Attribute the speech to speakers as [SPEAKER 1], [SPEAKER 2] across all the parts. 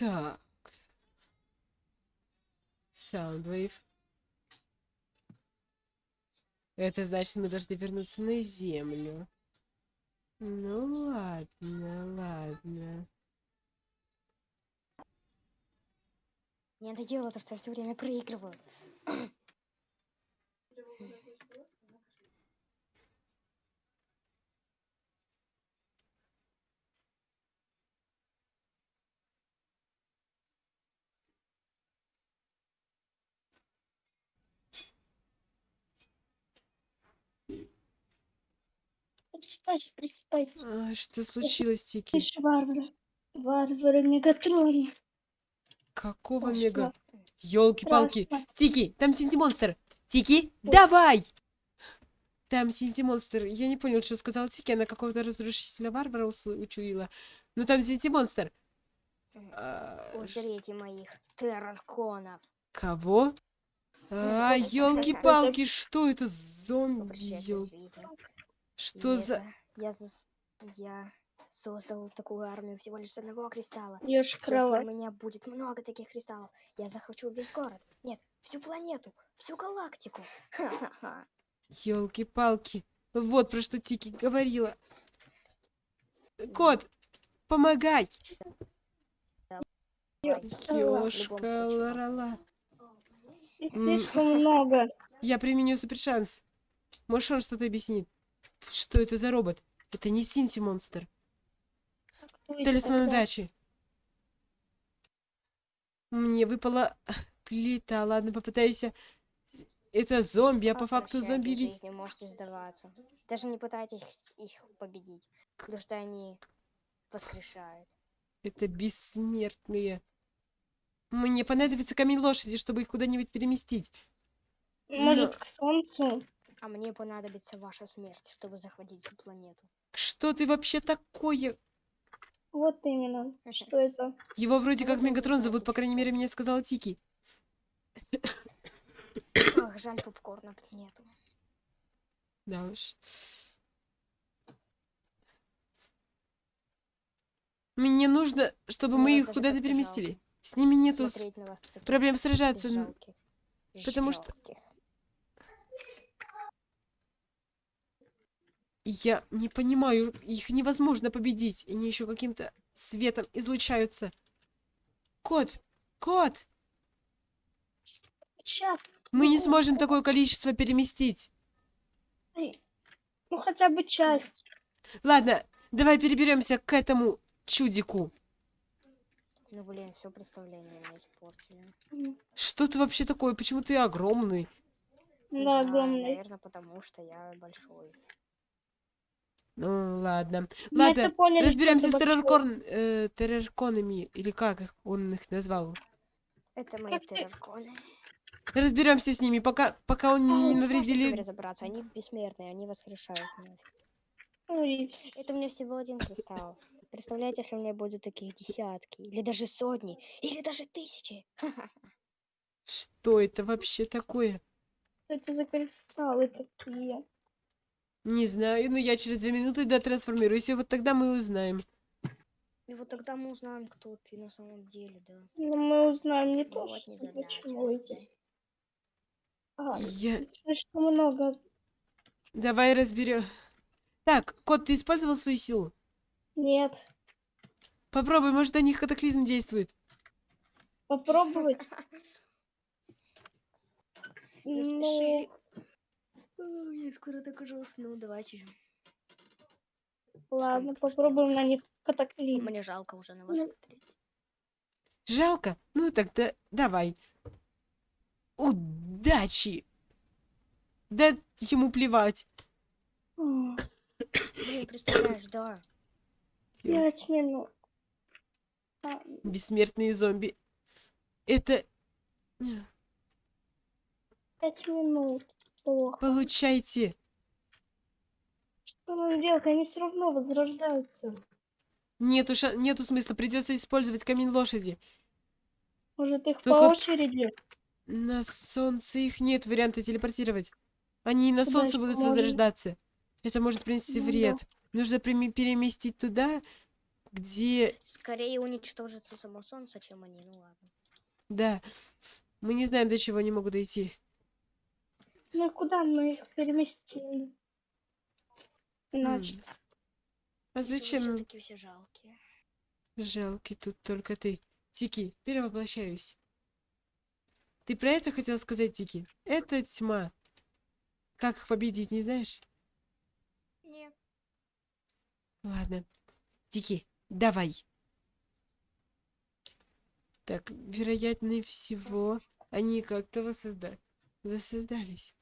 [SPEAKER 1] Так. Soundwave. Это значит, мы должны вернуться на Землю. Ну ладно, ладно.
[SPEAKER 2] Мне надоело то, что я все время проигрываю.
[SPEAKER 3] Просыпайся, просыпайся.
[SPEAKER 1] А, что случилось, Тики?
[SPEAKER 3] Ты ж варвар. Варвары Мегатрона.
[SPEAKER 1] Какого
[SPEAKER 3] Ой,
[SPEAKER 1] мега...
[SPEAKER 3] Страшно.
[SPEAKER 1] Тики, там Синтимонстр. Тики, давай! Там Синтимонстр. Я не понял, что сказал Тики. Она какого-то разрушителя варвара учуяла. Ну там Синтимонстр. А,
[SPEAKER 2] моих террарконов.
[SPEAKER 1] Кого? А, елки-палки, что это зомби? Что
[SPEAKER 2] И
[SPEAKER 1] за...
[SPEAKER 2] это Я, зас- я создал такую армию всего лишь с одного кристалла.
[SPEAKER 3] Ешь
[SPEAKER 2] Если у меня будет много таких кристаллов, я захвачу весь город. Нет, всю планету, всю галактику. Ха-ха-ха.
[SPEAKER 1] Елки-палки. Вот про что Тики говорила. Кот, помогай! Ёшка, ларала.
[SPEAKER 3] Их слишком много.
[SPEAKER 1] Я применю супершанс. Может, он что-то объяснит. Что это за робот? Это не Синси-монстр.
[SPEAKER 3] Кто это
[SPEAKER 1] Талисман
[SPEAKER 3] такой?
[SPEAKER 1] удачи. Мне выпала плита. Ладно, попытаюсь. Это зомби, а по факту зомби ведь...
[SPEAKER 2] жизнью, можете сдаваться. Даже не пытайтесь их победить, потому что они воскрешают.
[SPEAKER 1] Это бессмертные. Мне понадобится камень лошади, чтобы их куда-нибудь переместить.
[SPEAKER 3] Может, к солнцу?
[SPEAKER 2] А мне понадобится ваша смерть, чтобы захватить всю планету.
[SPEAKER 1] Что ты вообще такое?
[SPEAKER 3] Вот именно. Что это?
[SPEAKER 1] Его вроде
[SPEAKER 2] Ну,
[SPEAKER 1] как Мегатрон зовут, по крайней мере, мне сказала Тики.
[SPEAKER 2] Ах, жаль, попкорна нету.
[SPEAKER 1] Да уж. Мне нужно, чтобы
[SPEAKER 2] Мне
[SPEAKER 1] мы их куда-то переместили.
[SPEAKER 2] жалко.
[SPEAKER 1] С ними нету с- проблем сражаться. н-
[SPEAKER 2] жалких,
[SPEAKER 1] потому что- Я не понимаю, их невозможно победить. Они еще каким-то светом излучаются. Кот! Кот!
[SPEAKER 3] Сейчас.
[SPEAKER 1] Мы не
[SPEAKER 3] Ну,
[SPEAKER 1] сможем такое количество переместить.
[SPEAKER 3] Ну, хотя бы часть.
[SPEAKER 1] Ладно, давай переберемся к этому чудику.
[SPEAKER 2] Ну блин, все представление мне испортили.
[SPEAKER 1] Что ты вообще такое? Почему ты огромный?
[SPEAKER 3] Да,
[SPEAKER 2] знаю,
[SPEAKER 3] огромный.
[SPEAKER 2] наверное, потому что я большой.
[SPEAKER 1] Ну, ладно.
[SPEAKER 3] Мы
[SPEAKER 1] Ладно,
[SPEAKER 3] это поняли, что
[SPEAKER 1] разберемся с терроркон, э, террорконами, или как их он их назвал.
[SPEAKER 2] Это мои террорконы.
[SPEAKER 1] Разберемся с ними, пока, пока он
[SPEAKER 3] А,
[SPEAKER 1] не навредили.
[SPEAKER 2] разобраться, они бессмертные, они воскрешают вновь.
[SPEAKER 3] Ой,
[SPEAKER 2] Это у меня всего один кристалл. Представляете, если у меня будут таких десятки, или даже сотни, или даже тысячи.
[SPEAKER 1] Что это вообще такое?
[SPEAKER 3] что это за кристаллы такие?
[SPEAKER 1] Не знаю, но я через две минуты дотрансформируюсь, и вот тогда мы узнаем.
[SPEAKER 2] И вот тогда мы узнаем, кто ты на самом деле, да.
[SPEAKER 3] Ну, мы узнаем не то,
[SPEAKER 2] вот
[SPEAKER 3] что
[SPEAKER 2] не
[SPEAKER 3] чего эти. А,
[SPEAKER 1] Я...
[SPEAKER 3] слишком много.
[SPEAKER 1] Давай разберем. Так, кот, ты использовал свою силу?
[SPEAKER 3] Нет.
[SPEAKER 1] Попробуй, может, на них катаклизм действует.
[SPEAKER 3] Попробовать? Ну,
[SPEAKER 2] Я скоро так уже усну, давайте же.
[SPEAKER 3] ладно,
[SPEAKER 2] Что
[SPEAKER 3] попробуем на них катаклизм.
[SPEAKER 2] Мне жалко уже на вас
[SPEAKER 3] Ну.
[SPEAKER 2] смотреть.
[SPEAKER 1] Жалко? Ну тогда давай. Удачи! Да ему плевать.
[SPEAKER 2] Блин, представляешь, да.
[SPEAKER 3] Пять минут. А,
[SPEAKER 1] Бессмертные зомби. Это...
[SPEAKER 3] Пять минут. Плохо.
[SPEAKER 1] Получайте.
[SPEAKER 3] Что нам делать? Они все равно возрождаются.
[SPEAKER 1] Нету, ша... Нету смысла, придется использовать камень лошади.
[SPEAKER 3] Может, их
[SPEAKER 1] Только-
[SPEAKER 3] по очереди?
[SPEAKER 1] На солнце их нет варианта телепортировать. Они и на
[SPEAKER 3] Куда
[SPEAKER 1] солнце будут
[SPEAKER 3] можно?
[SPEAKER 1] возрождаться. Это может принести
[SPEAKER 3] Ну да.
[SPEAKER 1] вред. Нужно прими- переместить туда Где...
[SPEAKER 2] Скорее уничтожится само солнце, чем они. Ну ладно.
[SPEAKER 1] Да. Мы не знаем, до чего они могут дойти.
[SPEAKER 3] Ну и куда мы их переместили? Значит,
[SPEAKER 1] А зачем нам
[SPEAKER 2] все-таки все жалкие.
[SPEAKER 1] жалкий тут только ты? Тики, перевоплощаюсь. Ты про это хотел сказать, Тики? Это тьма. Как их победить, не знаешь?
[SPEAKER 2] Нет.
[SPEAKER 1] Ладно. Тики, давай. Так, вероятнее всего, они как-то воссозда... воссоздались.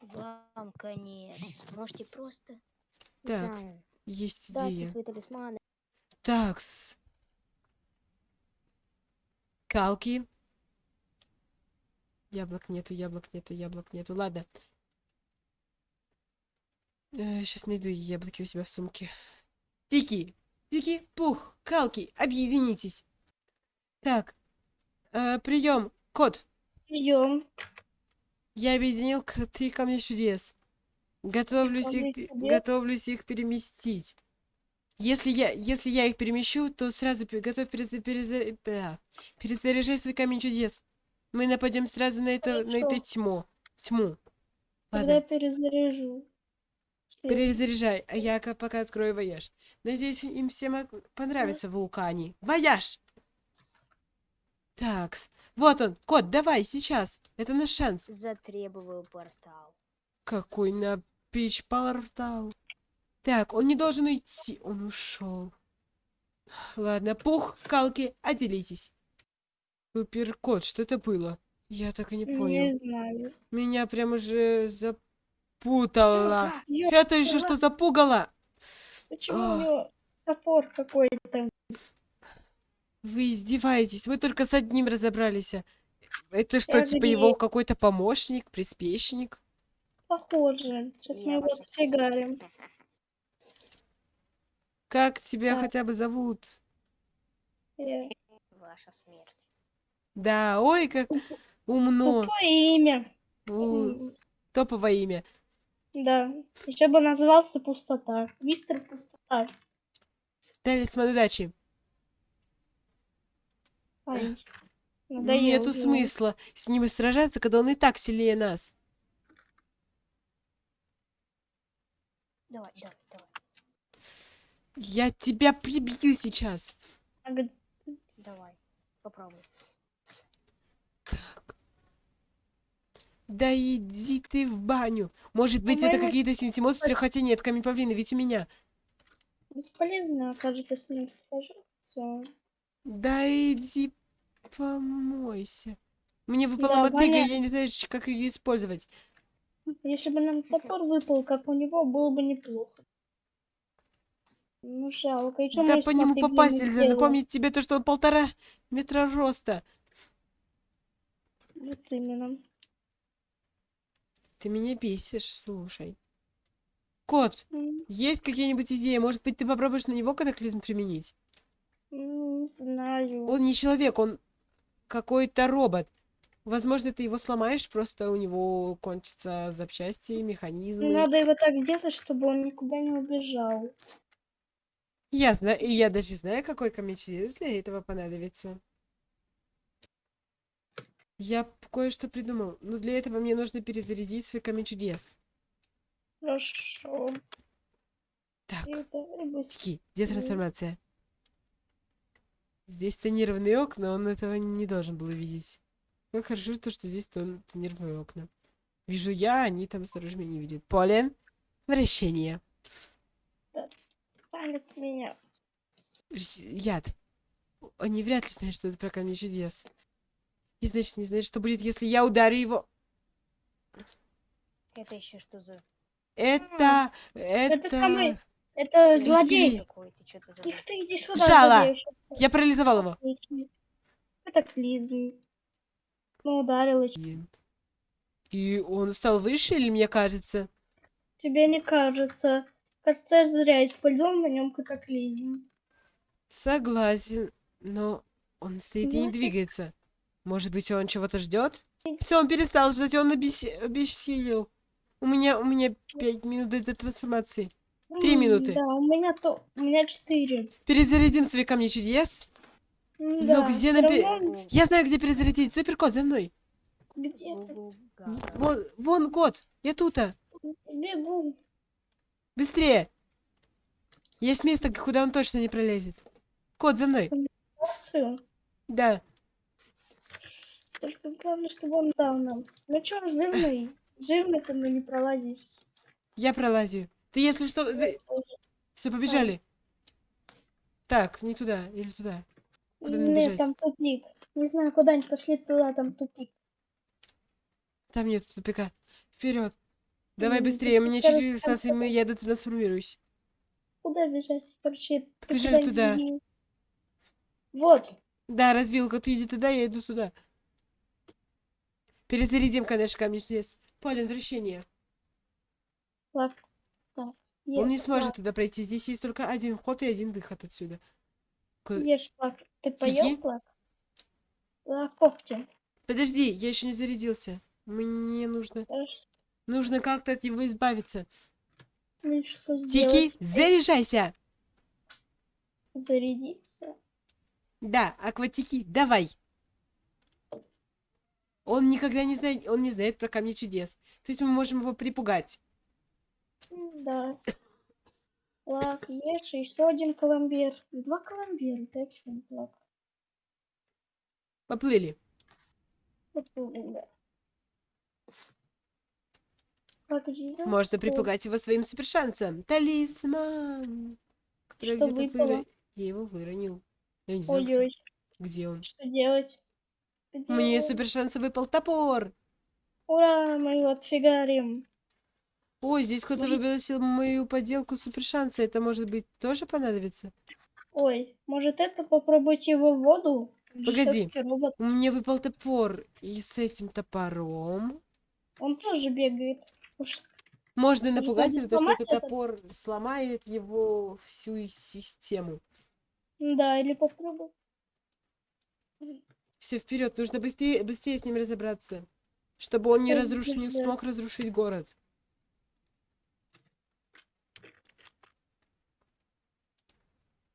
[SPEAKER 2] Вам конец. Можете просто...
[SPEAKER 1] Так,
[SPEAKER 2] знаю,
[SPEAKER 1] есть идея.
[SPEAKER 2] свои талисманы.
[SPEAKER 1] Такс. Калки. Яблок нету, яблок нету, яблок нету. Ладно. сейчас найду яблоки у себя в сумке. Тики, Тики, Пух, Калки, объединитесь. Так, прием, кот.
[SPEAKER 3] идем.
[SPEAKER 1] Я объединил к три камня чудес. Готовлюсь их,
[SPEAKER 3] чудес?
[SPEAKER 1] готовлюсь их переместить. Если я, если я их перемещу, то сразу готовь переза- переза- бля, перезаряжай свой камень чудес. Мы нападем сразу на это, на эту
[SPEAKER 3] Хорошо.
[SPEAKER 1] тьму. Тьму.
[SPEAKER 3] Тогда я
[SPEAKER 1] Ладно,
[SPEAKER 3] перезаряжу. Свет.
[SPEAKER 1] перезаряжай, а я ка- пока открою вояж. Надеюсь, им всем понравится в вулкане. Вояж! Такс. Вот он, кот, давай, сейчас. Это наш шанс.
[SPEAKER 2] Затребовал портал.
[SPEAKER 1] Какой на пич портал. Так, он не должен уйти. Он ушел. Ладно, пух, калки, отделитесь. Супер кот, что это было? Я так и не понял.
[SPEAKER 3] Не знаю.
[SPEAKER 1] Меня прям уже запутала. Это еще что запугало?
[SPEAKER 3] Почему
[SPEAKER 1] А.
[SPEAKER 3] у него топор какой-то?
[SPEAKER 1] Вы издеваетесь, мы только с одним разобрались. Это что,
[SPEAKER 3] Я
[SPEAKER 1] типа его какой-то помощник, приспешник?
[SPEAKER 3] Похоже. Сейчас
[SPEAKER 2] Я
[SPEAKER 3] мы его отфигарим.
[SPEAKER 1] Как тебя
[SPEAKER 3] Так.
[SPEAKER 1] хотя бы зовут?
[SPEAKER 3] Э,
[SPEAKER 2] Ваша смерть.
[SPEAKER 1] Да, ой, как умно.
[SPEAKER 3] Тупое имя.
[SPEAKER 1] У, Топовое имя.
[SPEAKER 3] Да. Еще бы назывался Пустота. Мистер Пустота.
[SPEAKER 1] Талисман удачи.
[SPEAKER 3] Ай, надоел
[SPEAKER 1] Нету
[SPEAKER 3] уже.
[SPEAKER 1] смысла с ним сражаться, когда он и так сильнее нас.
[SPEAKER 2] Давай, давай, давай.
[SPEAKER 1] Я тебя прибью сейчас.
[SPEAKER 3] А
[SPEAKER 2] Давай. Попробуй.
[SPEAKER 1] Да иди ты в баню. Может быть, это
[SPEAKER 3] По-моему,
[SPEAKER 1] какие-то синтимонстры, хотя нет, камень павлина, ведь у меня.
[SPEAKER 3] Бесполезно, кажется, с ним сражаться.
[SPEAKER 1] Да иди помойся. Мне выпала
[SPEAKER 3] Да,
[SPEAKER 1] мотыга, я не знаю, как ее использовать.
[SPEAKER 3] Если бы нам топор выпал, как у него, было бы неплохо. Ну, жалко. И чё
[SPEAKER 1] да по нему попасть
[SPEAKER 3] не
[SPEAKER 1] нельзя. Напомнить тебе то, что он полтора метра роста.
[SPEAKER 3] Вот именно.
[SPEAKER 1] Ты меня бесишь, слушай. Кот,
[SPEAKER 3] М,
[SPEAKER 1] есть какие-нибудь идеи? Может быть, ты попробуешь на него катаклизм применить?
[SPEAKER 3] м, Не знаю.
[SPEAKER 1] Он не человек, он какой-то робот. Возможно, ты его сломаешь, просто у него кончатся запчасти, механизмы.
[SPEAKER 3] Надо его так сделать, чтобы он никуда не убежал.
[SPEAKER 1] Я знаю, и я даже знаю, какой чудес для этого понадобится. Я кое-что придумал, но для этого мне нужно перезарядить свой камень чудес.
[SPEAKER 3] Хорошо.
[SPEAKER 1] Так. Тики, где трансформация? Здесь тонированные окна, он этого не должен был увидеть. Как хорошо то, что здесь тон- тонированные окна. Вижу я, они там снаружи меня не видят. Полен, вращение.
[SPEAKER 3] Отстань от меня.
[SPEAKER 1] Яд. Они вряд ли знают, что это про камень чудес. И значит, не знают, что будет, если я ударю его.
[SPEAKER 2] Это еще что за...
[SPEAKER 1] Это...
[SPEAKER 3] Это
[SPEAKER 1] Это...
[SPEAKER 3] самый- Это
[SPEAKER 1] Весели-
[SPEAKER 3] злодей.
[SPEAKER 2] Такой, ты что-то
[SPEAKER 3] Тихо ты, иди сюда, злодей.
[SPEAKER 1] Я парализовал его.
[SPEAKER 3] Отлично. Катаклизм. Ну, ударил.
[SPEAKER 1] Блин. И он стал выше, или мне кажется?
[SPEAKER 3] Тебе не кажется. Кажется, я зря использовал на нем катаклизм.
[SPEAKER 1] Согласен, но он стоит и не
[SPEAKER 3] Ну,
[SPEAKER 1] двигается. Может быть, он чего-то ждет? Все, он перестал ждать, он обес- обессилел. У меня, у меня пять минут до трансформации. Три минуты.
[SPEAKER 3] Да, у меня то, у меня четыре.
[SPEAKER 1] Перезарядим свои камни чудес. Ну,
[SPEAKER 3] Да,
[SPEAKER 1] где
[SPEAKER 3] всё
[SPEAKER 1] на пе-
[SPEAKER 3] равно
[SPEAKER 1] Я знаю, где перезарядить. Суперкот, за мной.
[SPEAKER 2] Гугу Гага.
[SPEAKER 1] Вон, вон кот. Я тута.
[SPEAKER 3] бегу.
[SPEAKER 1] Быстрее. Есть место, куда он точно не пролезет. Кот, за мной. Да.
[SPEAKER 3] Только главное, чтобы он дал нам. Ну чё, жирный? Жирный ты мы не пролазишь.
[SPEAKER 1] Я пролазю. Ты, если что... Все, побежали. Так, не туда. Или туда. Куда
[SPEAKER 3] Нет,
[SPEAKER 1] бежать?
[SPEAKER 3] там тупик. Не знаю, куда-нибудь пошли туда, там тупик.
[SPEAKER 1] Там нет тупика. Вперед. Давай быстрее. Мне через
[SPEAKER 3] там
[SPEAKER 1] станции мы я трансформируюсь.
[SPEAKER 3] Куда бежать? Короче,
[SPEAKER 1] Побежали туда.
[SPEAKER 3] Вот.
[SPEAKER 1] Да, развилка, ты иди туда, я иду сюда. Перезарядим, конечно, камни чудес. Полин, вращение.
[SPEAKER 3] Так.
[SPEAKER 1] Он не сможет туда пройти. Здесь есть только один вход и один выход отсюда.
[SPEAKER 3] Ешь, флаг. Ты поел флаг? Да, когти.
[SPEAKER 1] Подожди, я еще не зарядился. Мне нужно... Нужно как-то от него избавиться.
[SPEAKER 3] Ну
[SPEAKER 1] Тики, заряжайся!
[SPEAKER 3] Зарядиться.
[SPEAKER 1] Да, акватики, давай. Он никогда не знает, он не знает про камни чудес. То есть мы можем его припугать.
[SPEAKER 3] Да. Флаг, ешь, еще один коломбер. Два коломбера, ты о чем, флаг?
[SPEAKER 1] Поплыли.
[SPEAKER 3] Да. Где
[SPEAKER 1] Можно
[SPEAKER 3] что?
[SPEAKER 1] припугать его своим супершансом. Талисман. Который
[SPEAKER 3] Что
[SPEAKER 1] где-то
[SPEAKER 3] выпало?
[SPEAKER 1] выро- Я его выронил. Я не знаю, где-
[SPEAKER 3] Ой-ой,
[SPEAKER 1] где он.
[SPEAKER 3] что делать? Что
[SPEAKER 1] Мне
[SPEAKER 3] делать?
[SPEAKER 1] супершанса выпал топор.
[SPEAKER 3] Ура, мы его отфигарим.
[SPEAKER 1] Ой, здесь кто-то
[SPEAKER 3] Может-
[SPEAKER 1] выбросил мою поделку супершанса. Это может быть тоже понадобится?
[SPEAKER 3] Ой, может это попробовать его в воду?
[SPEAKER 1] Погоди.
[SPEAKER 3] робот.
[SPEAKER 1] Мне выпал топор. И с этим топором
[SPEAKER 3] Он тоже бегает. Уж
[SPEAKER 1] можно
[SPEAKER 3] Может,
[SPEAKER 1] напугать его, то, что этот
[SPEAKER 3] это?
[SPEAKER 1] топор сломает его всю систему.
[SPEAKER 3] Да, или попробуй.
[SPEAKER 1] Все вперед, нужно быстрее, быстрее с ним разобраться, чтобы он не
[SPEAKER 3] Ой,
[SPEAKER 1] разрушил, не смог разрушить город.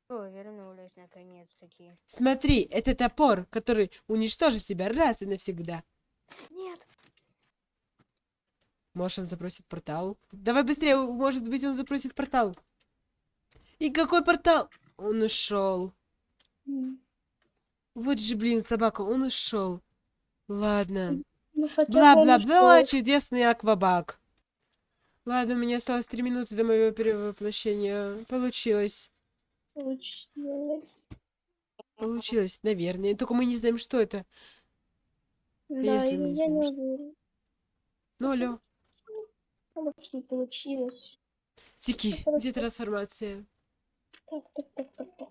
[SPEAKER 2] О, вернулись наконец-таки.
[SPEAKER 1] Смотри, это топор, который уничтожит тебя раз и навсегда.
[SPEAKER 2] Нет!
[SPEAKER 1] Может, он запросит портал? Давай быстрее, может быть, он запросит портал. И какой портал? Он ушел. Вот же, блин, собака, он ушел. Ладно.
[SPEAKER 3] Ну,
[SPEAKER 1] Бла-бла-бла, чудесный аквабак. Ладно, у меня осталось три минуты до моего перевоплощения. Получилось.
[SPEAKER 3] Получилось.
[SPEAKER 1] Получилось, наверное. Только мы не знаем, что это.
[SPEAKER 3] Да,
[SPEAKER 1] если мы не
[SPEAKER 3] я не
[SPEAKER 1] знаем,
[SPEAKER 3] уверен.
[SPEAKER 1] Ну, алло.
[SPEAKER 3] Может, не получилось.
[SPEAKER 1] Тики, где трансформация?
[SPEAKER 3] Так, так, так, так, так.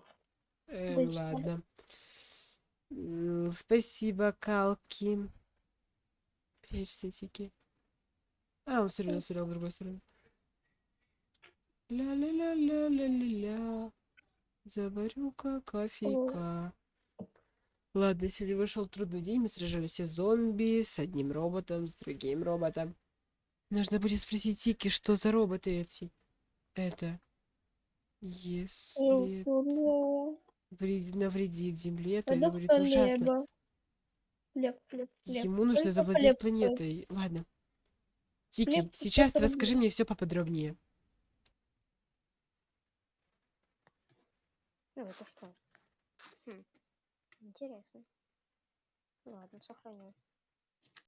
[SPEAKER 3] Быть
[SPEAKER 1] ладно. Спасибо, Калки. Прячься, Тики. А, он все равно смотрел в другую сторону. Ля-ля-ля-ля-ля-ля-ля. Заварю-ка кофейка. Ладно, сегодня вышел трудный день. Мы сражались с зомби, с одним роботом, с другим роботом. Нужно будет спросить Тики, что за роботы эти. Это. Если вред- навредит земле, то это будет ужасно.
[SPEAKER 3] хлеба. Хлеб, хлеб, хлеб.
[SPEAKER 1] Ему нужно завладеть планетой. Ладно. Тики, сейчас расскажи мне все поподробнее.
[SPEAKER 2] Ну, это что? Хм. Интересно. Ладно, сохраню.